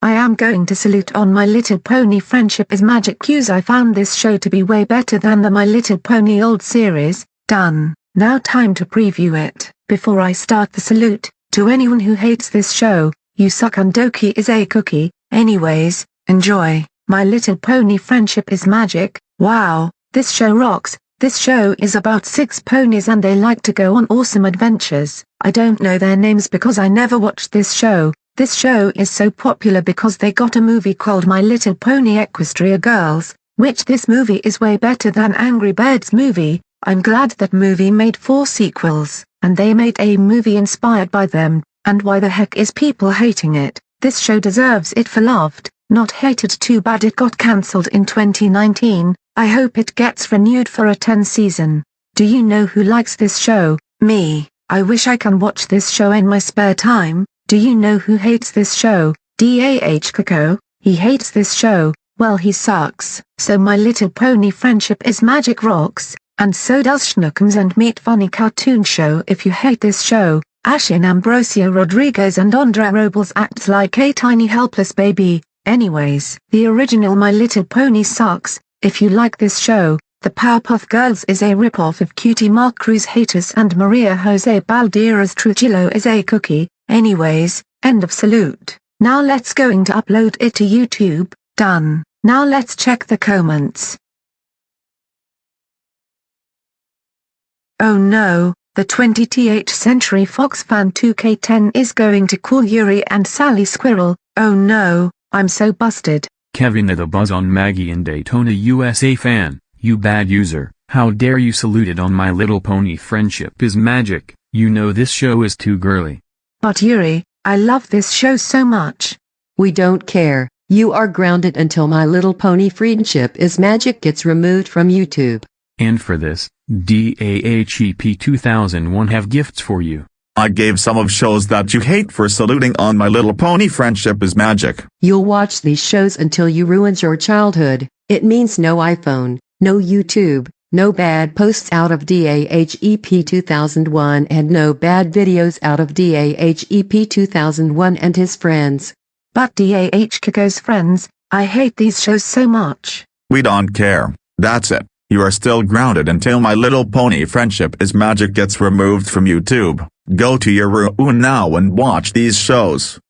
I am going to salute on My Little Pony Friendship is Magic Cues. I found this show to be way better than the My Little Pony old series, done, now time to preview it. Before I start the salute, to anyone who hates this show, you suck and Doki is a cookie, anyways, enjoy, My Little Pony Friendship is Magic, wow, this show rocks, this show is about six ponies and they like to go on awesome adventures. I don't know their names because I never watched this show, this show is so popular because they got a movie called My Little Pony Equestria Girls, which this movie is way better than Angry Birds movie, I'm glad that movie made four sequels, and they made a movie inspired by them, and why the heck is people hating it, this show deserves it for loved, not hated too bad it got cancelled in 2019, I hope it gets renewed for a 10 season. Do you know who likes this show? Me. I wish I can watch this show in my spare time. Do you know who hates this show? DAH Coco. He hates this show. Well he sucks. So My Little Pony Friendship is Magic Rocks, and so does Shnookums and Meat Funny Cartoon Show if you hate this show. Ashin Ambrosio Rodriguez and Andrea Robles acts like a tiny helpless baby. Anyways, the original My Little Pony sucks, if you like this show, The Powerpuff Girls is a ripoff of Cutie Mark Crusaders and Maria Jose Baldera's Trujillo is a cookie, anyways, end of salute. Now let's going to upload it to YouTube, done. Now let's check the comments. Oh no, the 20th Century Fox fan 2K10 is going to call Yuri and Sally Squirrel, oh no, I'm so busted. Kevin the Buzz on Maggie in Daytona USA fan, you bad user, how dare you salute it on My Little Pony Friendship is Magic, you know this show is too girly. But Yuri, I love this show so much. We don't care, you are grounded until My Little Pony Friendship is Magic gets removed from YouTube. And for this, DAHEP 2001 have gifts for you. I gave some of shows that you hate for saluting on My Little Pony Friendship is Magic. You'll watch these shows until you ruins your childhood. It means no iPhone, no YouTube, no bad posts out of DAHEP 2001 and no bad videos out of DAHEP 2001 and his friends. But DAH Kiko's friends, I hate these shows so much. We don't care. That's it. You are still grounded until My Little Pony Friendship is Magic gets removed from YouTube. Go to your room now and watch these shows.